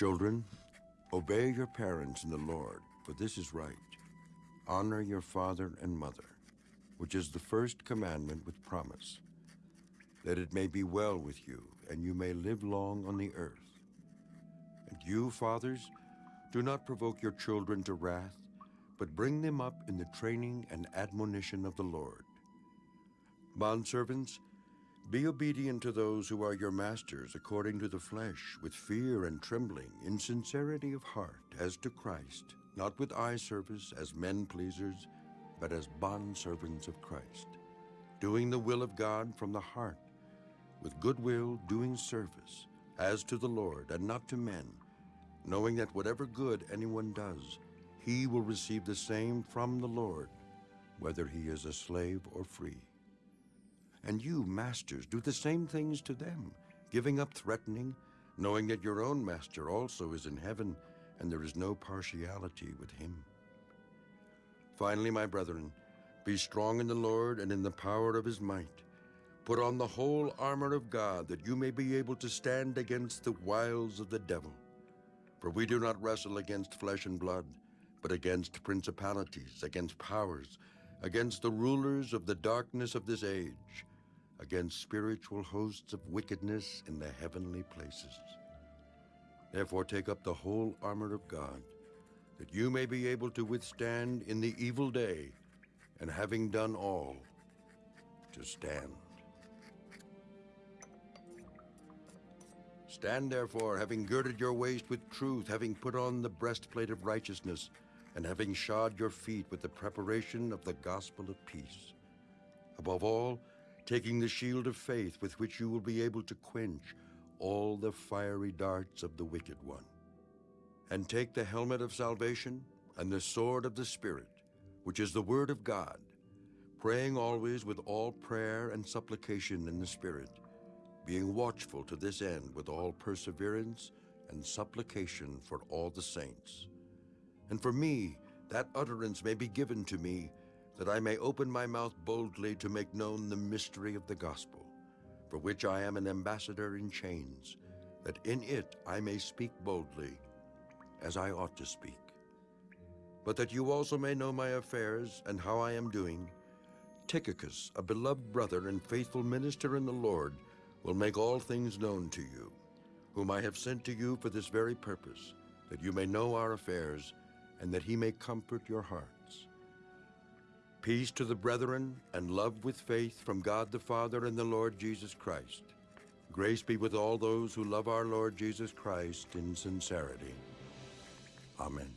Children, obey your parents in the Lord, for this is right. Honor your father and mother, which is the first commandment with promise, that it may be well with you, and you may live long on the earth. And you, fathers, do not provoke your children to wrath, but bring them up in the training and admonition of the Lord. Bondservants, be obedient to those who are your masters according to the flesh, with fear and trembling, in sincerity of heart, as to Christ, not with eye service as men pleasers, but as bondservants of Christ, doing the will of God from the heart, with goodwill doing service, as to the Lord and not to men, knowing that whatever good anyone does, he will receive the same from the Lord, whether he is a slave or free. And you, masters, do the same things to them, giving up threatening, knowing that your own master also is in heaven, and there is no partiality with him. Finally, my brethren, be strong in the Lord and in the power of his might. Put on the whole armor of God, that you may be able to stand against the wiles of the devil. For we do not wrestle against flesh and blood, but against principalities, against powers, against the rulers of the darkness of this age, against spiritual hosts of wickedness in the heavenly places. Therefore take up the whole armor of God, that you may be able to withstand in the evil day, and having done all, to stand. Stand therefore, having girded your waist with truth, having put on the breastplate of righteousness, and having shod your feet with the preparation of the gospel of peace. Above all, taking the shield of faith with which you will be able to quench all the fiery darts of the wicked one. And take the helmet of salvation and the sword of the Spirit, which is the word of God, praying always with all prayer and supplication in the Spirit, being watchful to this end with all perseverance and supplication for all the saints. And for me, that utterance may be given to me, that I may open my mouth boldly to make known the mystery of the gospel, for which I am an ambassador in chains, that in it I may speak boldly, as I ought to speak. But that you also may know my affairs and how I am doing, Tychicus, a beloved brother and faithful minister in the Lord, will make all things known to you, whom I have sent to you for this very purpose, that you may know our affairs, and that he may comfort your hearts. Peace to the brethren, and love with faith from God the Father and the Lord Jesus Christ. Grace be with all those who love our Lord Jesus Christ in sincerity. Amen.